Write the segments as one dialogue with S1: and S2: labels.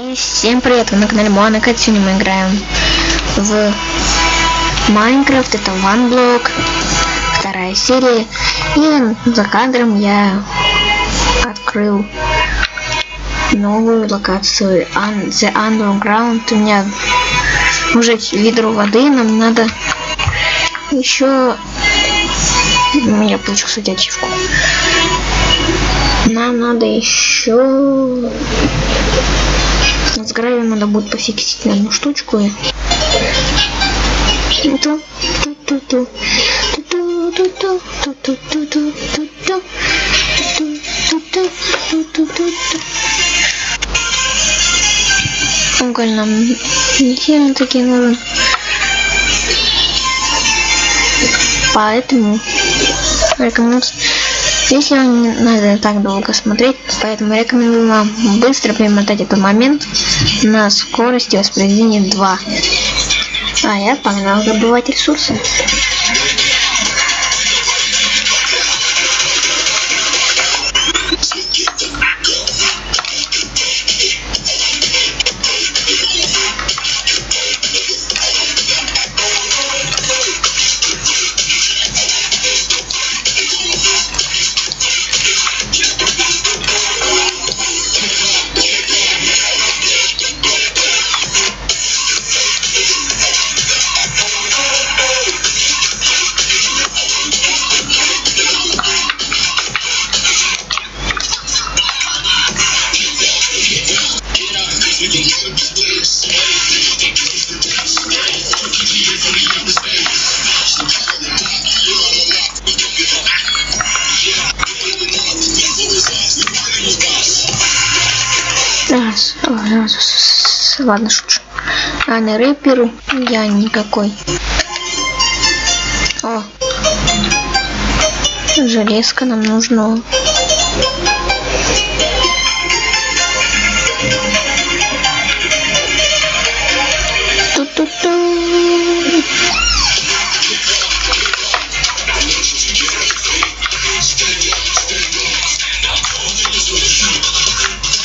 S1: И всем привет, вы на канале Моана Кэт. Сегодня мы играем в Майнкрафт, это OneBlock, вторая серия. И за кадром я открыл новую локацию The Underground. У меня уже ведро воды, нам надо еще... У меня получился ачивку. Нам надо еще с гравием надо будет пофиксить одну штучку. Уголь нам не сильно таки нужен. Поэтому рекомендую если вам не надо так долго смотреть, поэтому рекомендую вам быстро перемотать этот момент на скорости воспроизведения 2. А я погнал добывать ресурсы. Ладно, шучу. А на рэперу я никакой. О, железка нам нужно. 嘟嘟。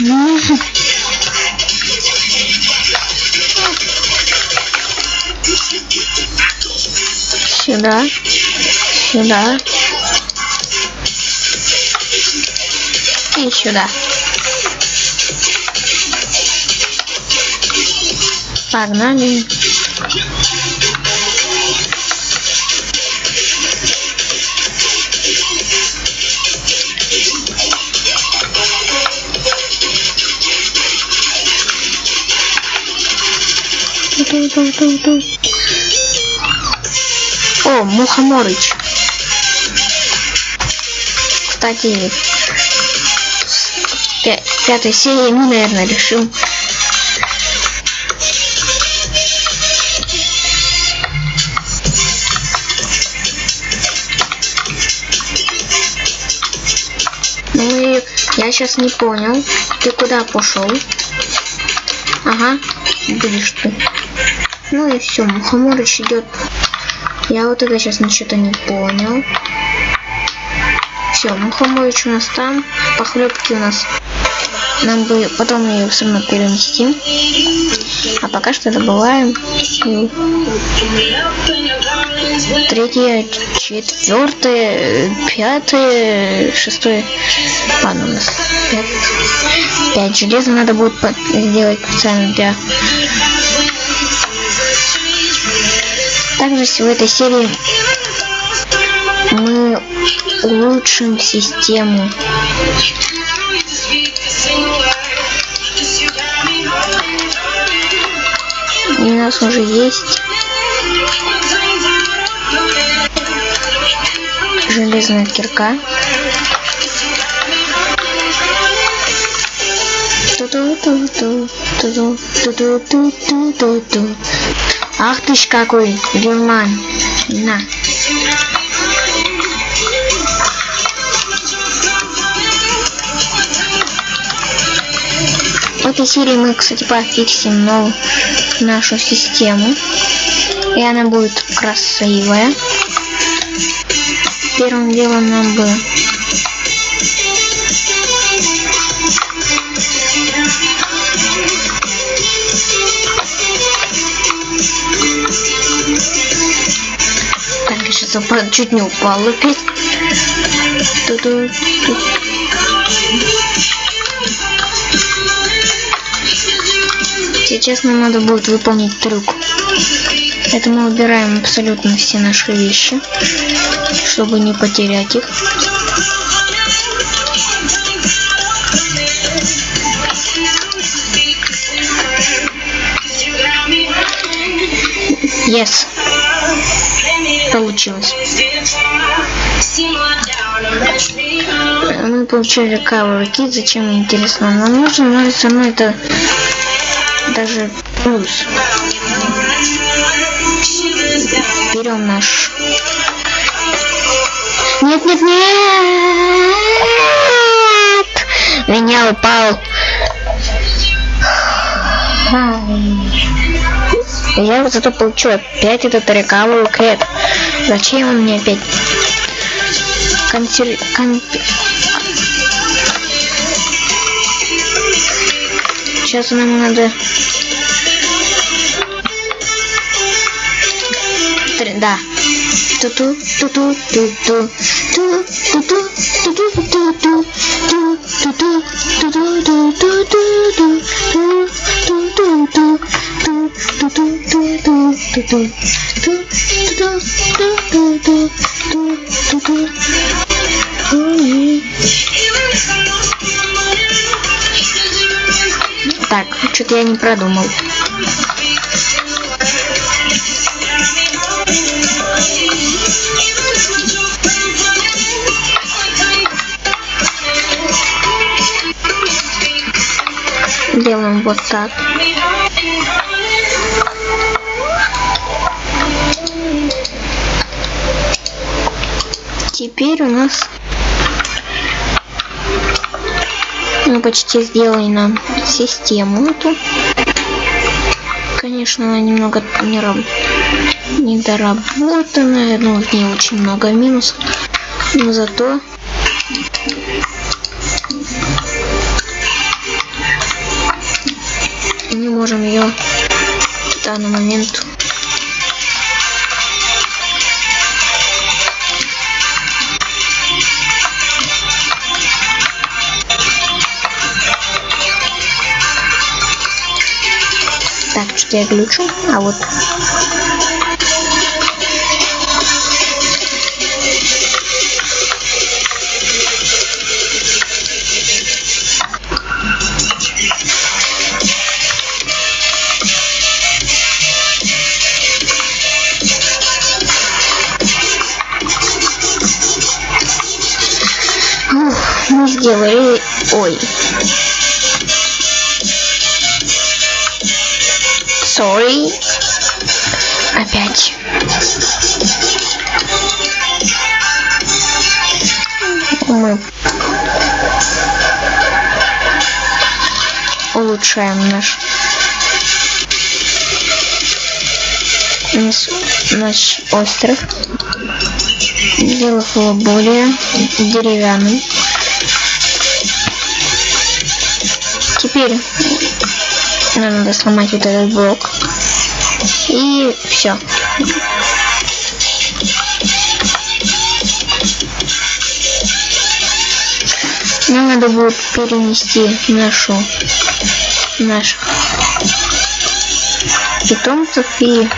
S1: 嗯。醒的，醒的，必须的。Погнали. Ту-ту-ту-ту. О, Мухоморыч. Кстати, пя пятой серии мы, наверное, решим сейчас не понял. Ты куда пошел? Ага, будешь ты. Ну и все, Мухоморыч идет я вот это сейчас ничего-то не понял. Все, мухоморич у нас там. Похлебки у нас. Нам бы потом ее все равно перенести. А пока что добываем. Третье, четвертое, пятое, шестое. Ладно, у нас пять. Пять железа надо будет сделать специально для также в этой серии мы улучшим систему. И у нас уже есть железная кирка. Ах ты ж какой, герман. На. В этой серии мы, кстати, пофиксим новую нашу систему. И она будет красивая первым делом нам бы. Так, сейчас чуть не упал опять. Сейчас нам надо будет выполнить трюк. Это мы убираем абсолютно все наши вещи, чтобы не потерять их. Yes. Получилось. Мы получили cover kit. Зачем интересно? Нам нужно, но все равно это даже плюс. Берем наш. Нет, нет, нет! Меня упал. Я зато получу опять этот рекавый кэт. Зачем он мне опять? Консер... Кон... Сейчас нам надо... Да. Ту-ту, ту-ту, ту-ту, ту-ту, ту-ту, ту-ту, ту-ту, ту-ту, ту-ту, ту-ту, ту-ту, так, что-то я не продумал. Делаем вот так. Теперь у нас мы почти сделали нам систему эту. Конечно, она немного не раб... недоработанная, но в ней очень много минусов. Но зато можем ее в данный момент Так, что я глючу, а вот сделали... Ой. Sorry. Опять. Мы улучшаем наш наш, наш остров, сделав его более деревянным. Теперь нам надо сломать вот этот блок. И все. Нам надо будет перенести нашу наших питомцев и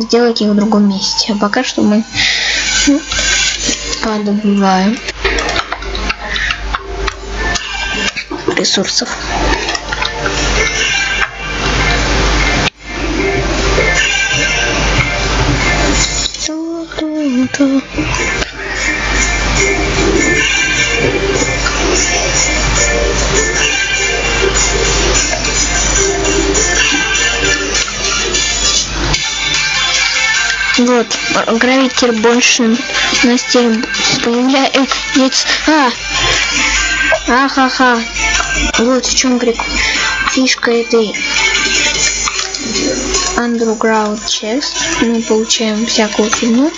S1: сделать их в другом месте. А пока что мы подобываем ресурсов. Вот, гравитер больше на стиле появляется. А! Ахаха. Вот в чем прикол. Фишка этой Underground Chest. Мы получаем всякую фигню.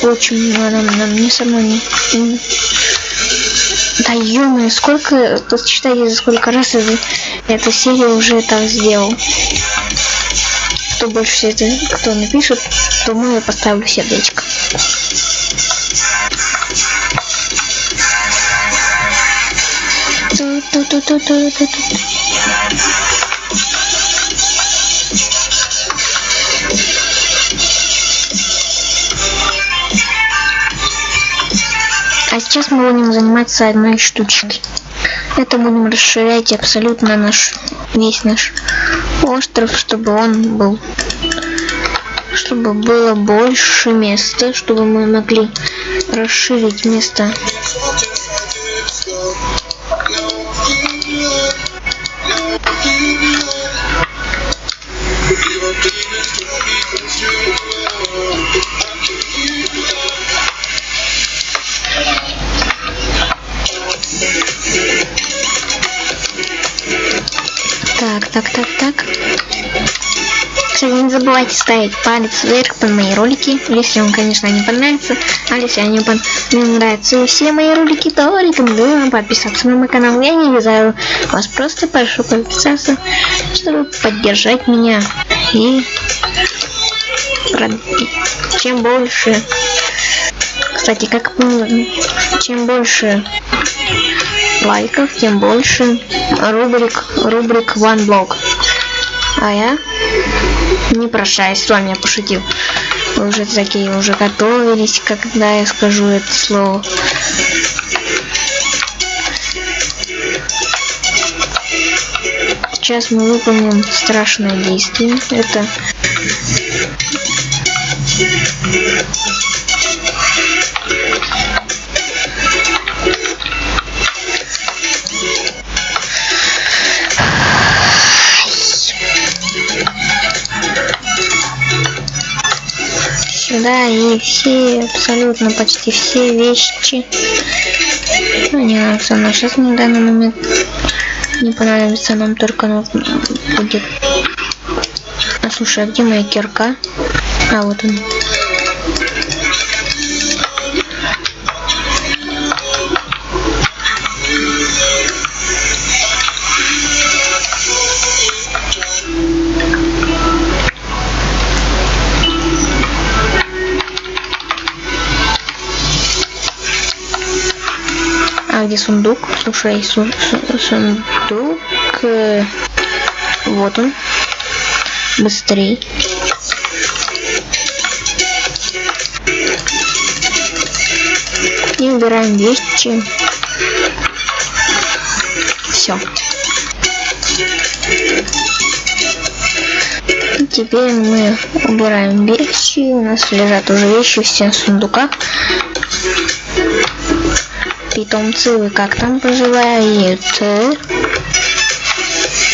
S1: Получим, нам, нам не само не... Да ё сколько, посчитайте, за сколько раз это, эта серия уже так сделал. кто больше это, кто напишет, тому я поставлю сердечко. А сейчас мы будем заниматься одной штучкой. Это будем расширять абсолютно наш весь наш остров, чтобы он был чтобы было больше места, чтобы мы могли расширить место. Так, так, так, так. Кстати, не забывайте ставить палец вверх под мои ролики, если вам, конечно, не понравится. А если они пон... мне нравятся все мои ролики, то рекомендую вам подписаться на мой канал. Я не вязаю вас, просто прошу подписаться, чтобы поддержать меня. И чем больше... Кстати, как чем больше лайков, тем больше рубрик, рубрик One Blog. А я не прощаюсь с вами, я пошутил. Вы уже такие уже готовились, когда я скажу это слово. Сейчас мы выполним страшное действие. Это сюда и все, абсолютно почти все вещи. Ну, не нравится но сейчас на данный момент не понравится нам только нужно будет. А слушай, а где моя кирка? А вот он. Сундук? Слушай, су су сундук. Э, вот он. Быстрей. И убираем вещи. Все. Теперь мы убираем вещи. У нас лежат уже вещи в всех сундуках питомцы вы как там поживаете?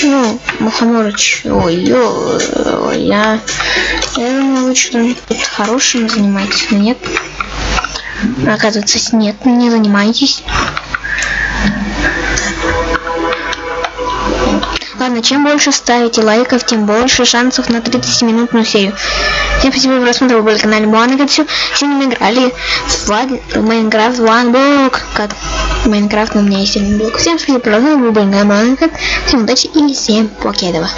S1: Ну, Мухоморыч, ой, ой, я, я думаю, вы что-нибудь хорошим занимаетесь, но нет. Оказывается, нет, не занимаетесь. Ладно, чем больше ставите лайков, тем больше шансов на 30-минутную серию. Всем спасибо за просмотр, вы были на канале все. Сегодня мы играли в Майнкрафт One. Как Майнкрафт, у меня есть один блок. Всем спасибо, за просмотр, вы были на Буан, Всем удачи и всем покедова.